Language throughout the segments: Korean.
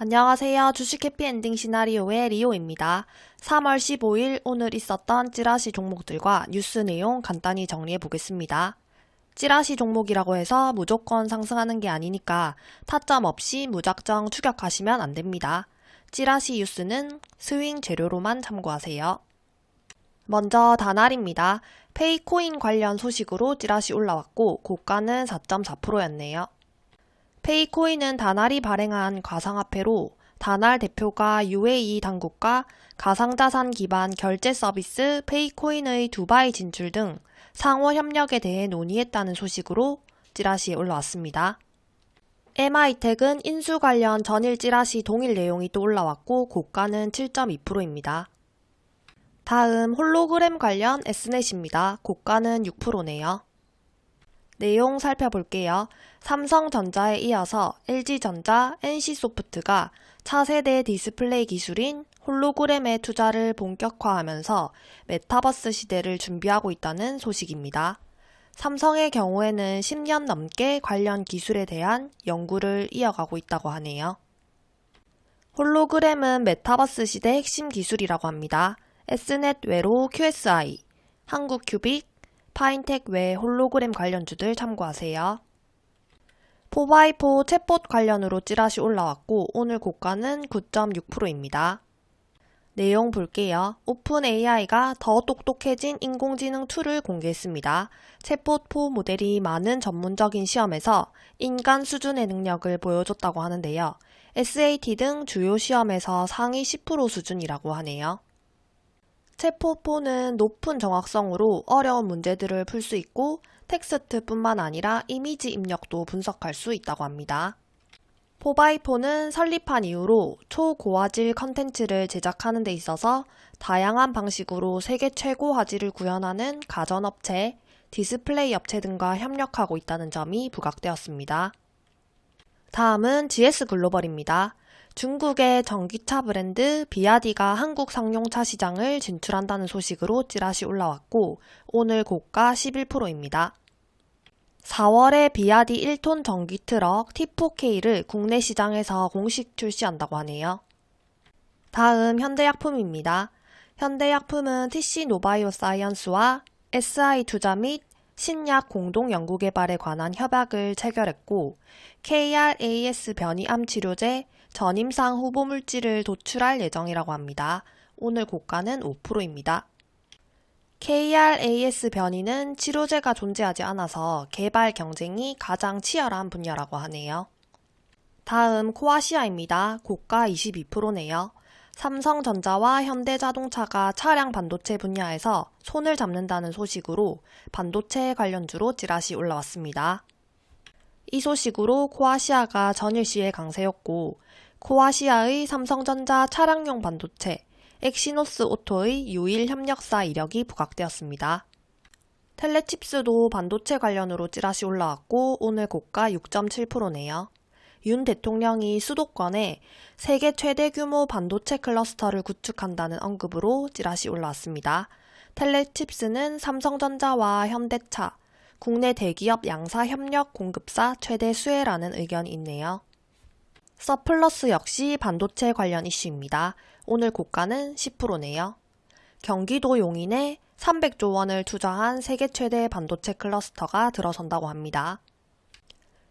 안녕하세요. 주식 해피엔딩 시나리오의 리오입니다. 3월 15일 오늘 있었던 찌라시 종목들과 뉴스 내용 간단히 정리해 보겠습니다. 찌라시 종목이라고 해서 무조건 상승하는 게 아니니까 타점 없이 무작정 추격하시면 안 됩니다. 찌라시 뉴스는 스윙 재료로만 참고하세요. 먼저 다날입니다. 페이코인 관련 소식으로 찌라시 올라왔고 고가는 4.4%였네요. 페이코인은 다날이 발행한 가상화폐로 다날 대표가 UAE 당국과 가상자산 기반 결제 서비스 페이코인의 두바이 진출 등 상호 협력에 대해 논의했다는 소식으로 찌라시에 올라왔습니다. MI텍은 인수 관련 전일 찌라시 동일 내용이 또 올라왔고 고가는 7.2%입니다. 다음 홀로그램 관련 S넷입니다. 고가는 6%네요. 내용 살펴볼게요. 삼성전자에 이어서 LG전자, NC소프트가 차세대 디스플레이 기술인 홀로그램의 투자를 본격화하면서 메타버스 시대를 준비하고 있다는 소식입니다. 삼성의 경우에는 10년 넘게 관련 기술에 대한 연구를 이어가고 있다고 하네요. 홀로그램은 메타버스 시대 핵심 기술이라고 합니다. S넷 외로 QSI, 한국큐빅, 파인텍 외 홀로그램 관련주들 참고하세요. 4x4 챗봇 관련으로 찌라시 올라왔고 오늘 고가는 9.6%입니다. 내용 볼게요. 오픈 AI가 더 똑똑해진 인공지능 툴을 공개했습니다. 챗봇 4 모델이 많은 전문적인 시험에서 인간 수준의 능력을 보여줬다고 하는데요. SAT 등 주요 시험에서 상위 10% 수준이라고 하네요. 챗봇4는 높은 정확성으로 어려운 문제들을 풀 수 있고 텍스트뿐만 아니라 이미지 입력도 분석할 수 있다고 합니다. 4x4는 설립한 이후로 초고화질 컨텐츠를 제작하는 데 있어서 다양한 방식으로 세계 최고 화질을 구현하는 가전업체, 디스플레이 업체 등과 협력하고 있다는 점이 부각되었습니다. 다음은 GS글로벌입니다. 중국의 전기차 브랜드 비야디가 한국 상용차 시장을 진출한다는 소식으로 찌라시 올라왔고 오늘 고가 11%입니다. 4월에 비야디 1톤 전기 트럭 T4K를 국내 시장에서 공식 출시한다고 하네요. 다음 현대약품입니다. 현대약품은 TC 노바이오 사이언스와 SI 투자 및 신약 공동 연구 개발에 관한 협약을 체결했고 KRAS 변이암 치료제 전임상 후보 물질을 도출할 예정이라고 합니다. 오늘 고가는 5%입니다. KRAS 변이는 치료제가 존재하지 않아서 개발 경쟁이 가장 치열한 분야라고 하네요. 다음 코아시아입니다. 고가 22%네요. 삼성전자와 현대자동차가 차량 반도체 분야에서 손을 잡는다는 소식으로 반도체 관련주로 찌라시 올라왔습니다. 이 소식으로 코아시아가 전일 시외 강세였고 코아시아의 삼성전자 차량용 반도체 엑시노스 오토의 유일 협력사 이력이 부각되었습니다. 텔레칩스도 반도체 관련으로 찌라시 올라왔고 오늘 고가 6.7%네요. 윤 대통령이 수도권에 세계 최대 규모 반도체 클러스터를 구축한다는 언급으로 찌라시 올라왔습니다. 텔레칩스는 삼성전자와 현대차, 국내 대기업 양사 협력 공급사 최대 수혜라는 의견이 있네요. 서플러스 역시 반도체 관련 이슈입니다. 오늘 고가는 10%네요. 경기도 용인에 300조 원을 투자한 세계 최대 반도체 클러스터가 들어선다고 합니다.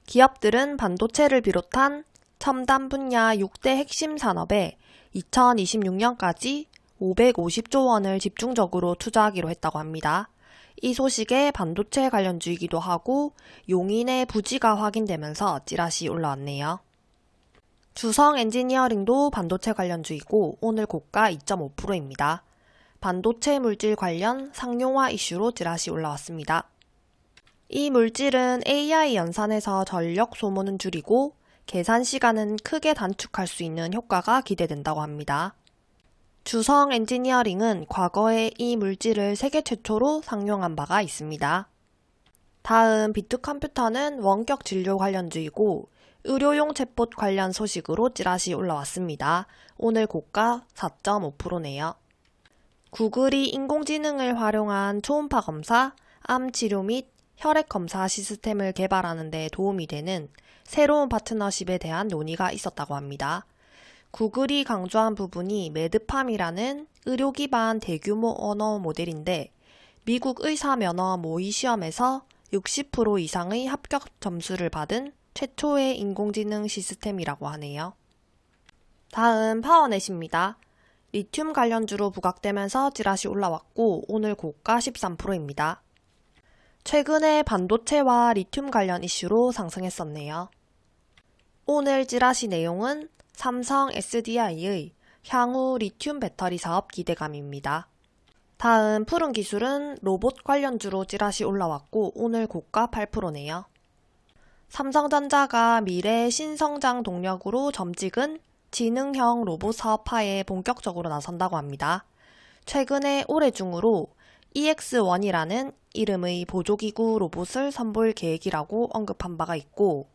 기업들은 반도체를 비롯한 첨단 분야 6대 핵심 산업에 2026년까지 550조 원을 집중적으로 투자하기로 했다고 합니다. 이 소식에 반도체 관련주이기도 하고 용인의 부지가 확인되면서 찌라시 올라왔네요. 주성 엔지니어링도 반도체 관련주이고 오늘 고가 2.5%입니다. 반도체 물질 관련 상용화 이슈로 찌라시 올라왔습니다. 이 물질은 AI 연산에서 전력 소모는 줄이고 계산 시간은 크게 단축할 수 있는 효과가 기대된다고 합니다. 주성 엔지니어링은 과거에 이 물질을 세계 최초로 상용한 바가 있습니다. 다음 비트 컴퓨터는 원격 진료 관련주이고 의료용 챗봇 관련 소식으로 찌라시 올라왔습니다. 오늘 고가 4.5%네요. 구글이 인공지능을 활용한 초음파 검사, 암 치료 및 혈액 검사 시스템을 개발하는 데 도움이 되는 새로운 파트너십에 대한 논의가 있었다고 합니다. 구글이 강조한 부분이 매드팜이라는 의료 기반 대규모 언어 모델인데 미국 의사 면허 모의 시험에서 60% 이상의 합격 점수를 받은 최초의 인공지능 시스템이라고 하네요. 다음 파워넷입니다. 리튬 관련주로 부각되면서 찌라시 올라왔고 오늘 고가 13%입니다. 최근에 반도체와 리튬 관련 이슈로 상승했었네요. 오늘 찌라시 내용은 삼성 SDI의 향후 리튬 배터리 사업 기대감입니다. 다음 푸른 기술은 로봇 관련주로 찌라시 올라왔고 오늘 고가 8%네요. 삼성전자가 미래 신성장 동력으로 점찍은 지능형 로봇 사업화에 본격적으로 나선다고 합니다. 최근에 올해 중으로 EX1이라는 이름의 보조기구 로봇을 선보일 계획이라고 언급한 바가 있고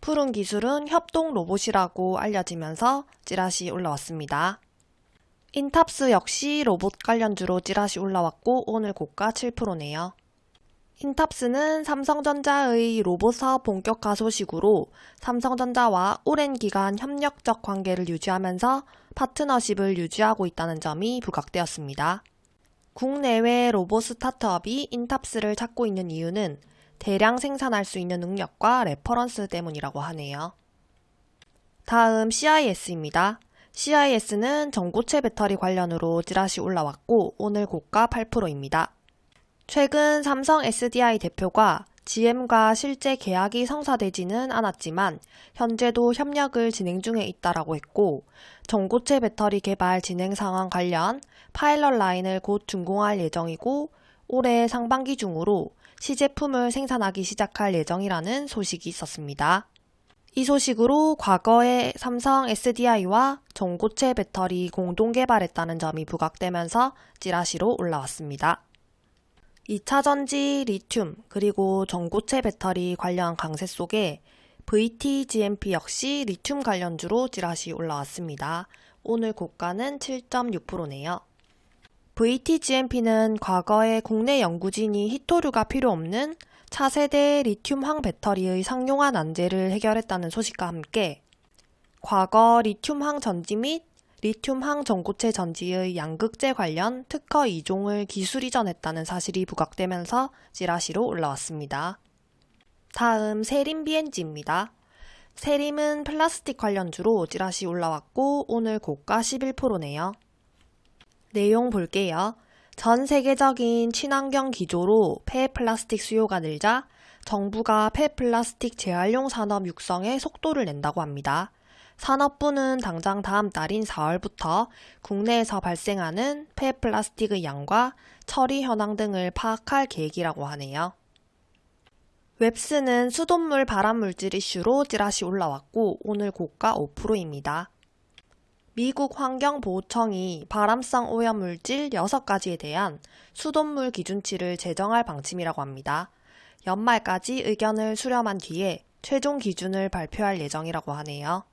푸른 기술은 협동 로봇이라고 알려지면서 찌라시 올라왔습니다. 인탑스 역시 로봇 관련주로 찌라시 올라왔고 오늘 고가 7%네요. 인탑스는 삼성전자의 로봇 사업 본격화 소식으로 삼성전자와 오랜 기간 협력적 관계를 유지하면서 파트너십을 유지하고 있다는 점이 부각되었습니다. 국내외 로봇 스타트업이 인탑스를 찾고 있는 이유는 대량 생산할 수 있는 능력과 레퍼런스 때문이라고 하네요. 다음 CIS입니다. CIS는 전고체 배터리 관련으로 찌라시 올라왔고 오늘 고가 8%입니다. 최근 삼성 SDI 대표가 GM과 실제 계약이 성사되지는 않았지만 현재도 협력을 진행 중에 있다라고 했고 전고체 배터리 개발 진행 상황 관련 파일럿 라인을 곧 준공할 예정이고 올해 상반기 중으로 시제품을 생산하기 시작할 예정이라는 소식이 있었습니다. 이 소식으로 과거에 삼성 SDI와 전고체 배터리 공동 개발했다는 점이 부각되면서 찌라시로 올라왔습니다. 2차 전지 리튬 그리고 전고체 배터리 관련 강세 속에 VTGMP 역시 리튬 관련주로 찌라시 올라왔습니다. 오늘 고가는 7.6%네요. VTGMP는 과거에 국내 연구진이 히토류가 필요 없는 차세대 리튬황 배터리의 상용화 난제를 해결했다는 소식과 함께 과거 리튬황 전지 및 리튬황 전고체 전지의 양극재 관련 특허 2종을 기술 이전했다는 사실이 부각되면서 찌라시로 올라왔습니다. 다음 세림 BNG입니다. 세림은 플라스틱 관련주로 찌라시 올라왔고 오늘 고가 11%네요. 내용 볼게요. 전 세계적인 친환경 기조로 폐 플라스틱 수요가 늘자 정부가 폐 플라스틱 재활용 산업 육성에 속도를 낸다고 합니다. 산업부는 당장 다음 달인 4월부터 국내에서 발생하는 폐 플라스틱의 양과 처리 현황 등을 파악할 계획이라고 하네요. 웹스는 수돗물 발암물질 이슈로 찌라시 올라왔고 오늘 고가 5%입니다. 미국 환경보호청이 발암성 오염물질 6가지에 대한 수돗물 기준치를 제정할 방침이라고 합니다. 연말까지 의견을 수렴한 뒤에 최종 기준을 발표할 예정이라고 하네요.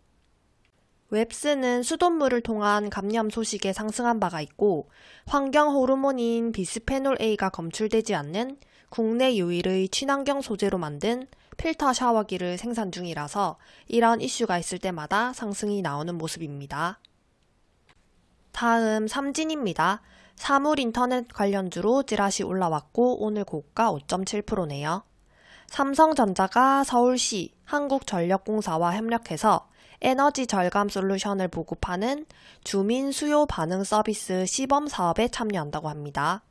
웹스는 수돗물을 통한 감염 소식에 상승한 바가 있고 환경 호르몬인 비스페놀 A가 검출되지 않는 국내 유일의 친환경 소재로 만든 필터 샤워기를 생산 중이라서 이런 이슈가 있을 때마다 상승이 나오는 모습입니다. 다음 삼진입니다. 사물 인터넷 관련주로 찌라시 올라왔고 오늘 고가 5.7%네요. 삼성전자가 서울시 한국전력공사와 협력해서 에너지 절감 솔루션을 보급하는 주민 수요 반응 서비스 시범 사업에 참여한다고 합니다.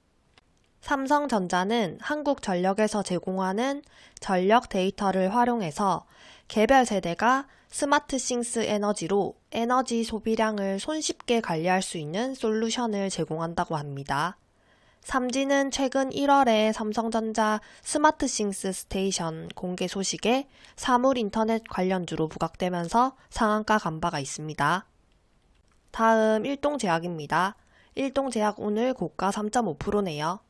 삼성전자는 한국전력에서 제공하는 전력 데이터를 활용해서 개별 세대가 스마트싱스 에너지로 에너지 소비량을 손쉽게 관리할 수 있는 솔루션을 제공한다고 합니다. 삼진은 최근 1월에 삼성전자 스마트싱스 스테이션 공개 소식에 사물 인터넷 관련주로 부각되면서 상한가 간 바가 있습니다. 다음 일동제약입니다. 일동제약 오늘 고가 3.5%네요.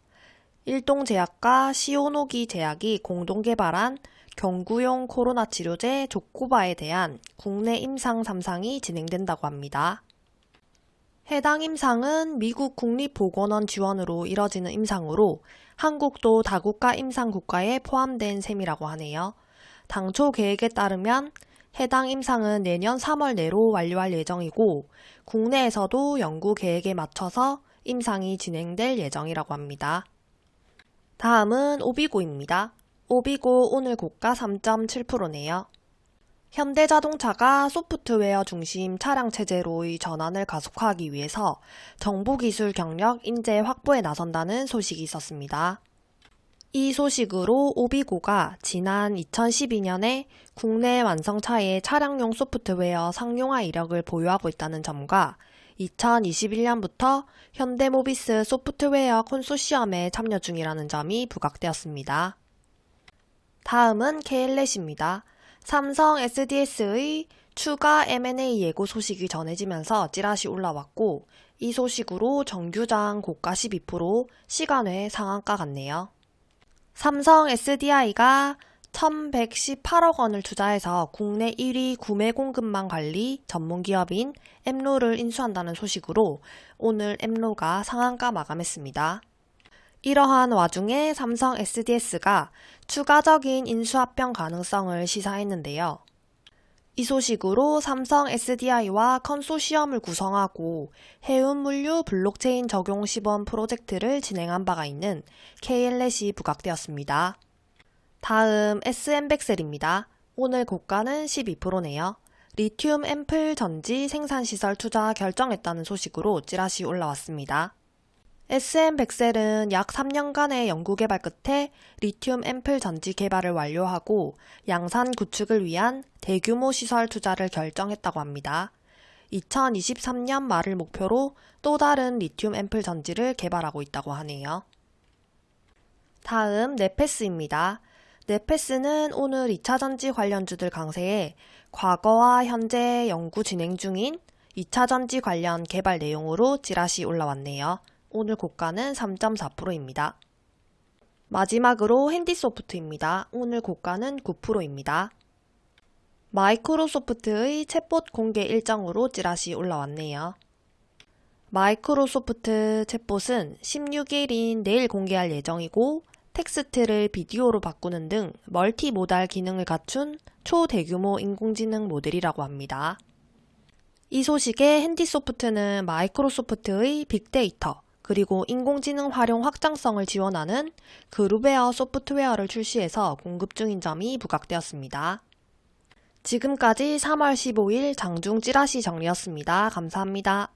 일동제약과 시오노기 제약이 공동 개발한 경구용 코로나 치료제 조코바에 대한 국내 임상 3상이 진행된다고 합니다. 해당 임상은 미국 국립보건원 지원으로 이뤄지는 임상으로 한국도 다국가 임상 국가에 포함된 셈이라고 하네요. 당초 계획에 따르면 해당 임상은 내년 3월 내로 완료할 예정이고 국내에서도 연구 계획에 맞춰서 임상이 진행될 예정이라고 합니다. 다음은 오비고입니다. 오비고 오늘 고가 3.7%네요. 현대자동차가 소프트웨어 중심 차량 체제로의 전환을 가속화하기 위해서 정보 기술 경력 인재 확보에 나선다는 소식이 있었습니다. 이 소식으로 오비고가 지난 2012년에 국내 완성차의 차량용 소프트웨어 상용화 이력을 보유하고 있다는 점과 2021년부터 현대모비스 소프트웨어 콘소시엄에 참여 중이라는 점이 부각되었습니다. 다음은 KLS입니다. 삼성 SDS의 추가 M&A 예고 소식이 전해지면서 찌라시 올라왔고 이 소식으로 정규장 고가 12% 시간외 상한가 같네요. 삼성 SDI가 1118억 원을 투자해서 국내 1위 구매 공급망 관리 전문 기업인 엠로를 인수한다는 소식으로 오늘 엠로가 상한가 마감했습니다. 이러한 와중에 삼성 SDS가 추가적인 인수합병 가능성을 시사했는데요. 이 소식으로 삼성 SDI와 컨소시엄을 구성하고 해운물류 블록체인 적용 시범 프로젝트를 진행한 바가 있는 KLS이 부각되었습니다. 다음 SM백셀입니다. 오늘 고가는 12%네요. 리튬 앰플 전지 생산시설 투자 결정했다는 소식으로 찌라시 올라왔습니다. SM백셀은 약 3년간의 연구개발 끝에 리튬 앰플 전지 개발을 완료하고 양산 구축을 위한 대규모 시설 투자를 결정했다고 합니다. 2023년 말을 목표로 또 다른 리튬 앰플 전지를 개발하고 있다고 하네요. 다음 네페스입니다. 네페스는 오늘 2차 전지 관련주들 강세에 과거와 현재 연구 진행 중인 2차 전지 관련 개발 내용으로 찌라시 올라왔네요. 오늘 고가는 3.4%입니다. 마지막으로 핸디소프트입니다. 오늘 고가는 9%입니다. 마이크로소프트의 챗봇 공개 일정으로 찌라시 올라왔네요. 마이크로소프트 챗봇은 16일인 내일 공개할 예정이고 텍스트를 비디오로 바꾸는 등 multimodal 기능을 갖춘 초대규모 인공지능 모델이라고 합니다. 이 소식에 핸디소프트는 마이크로소프트의 빅데이터, 그리고 인공지능 활용 확장성을 지원하는 그룹웨어 소프트웨어를 출시해서 공급 중인 점이 부각되었습니다. 지금까지 3월 15일 장중 찌라시 정리였습니다. 감사합니다.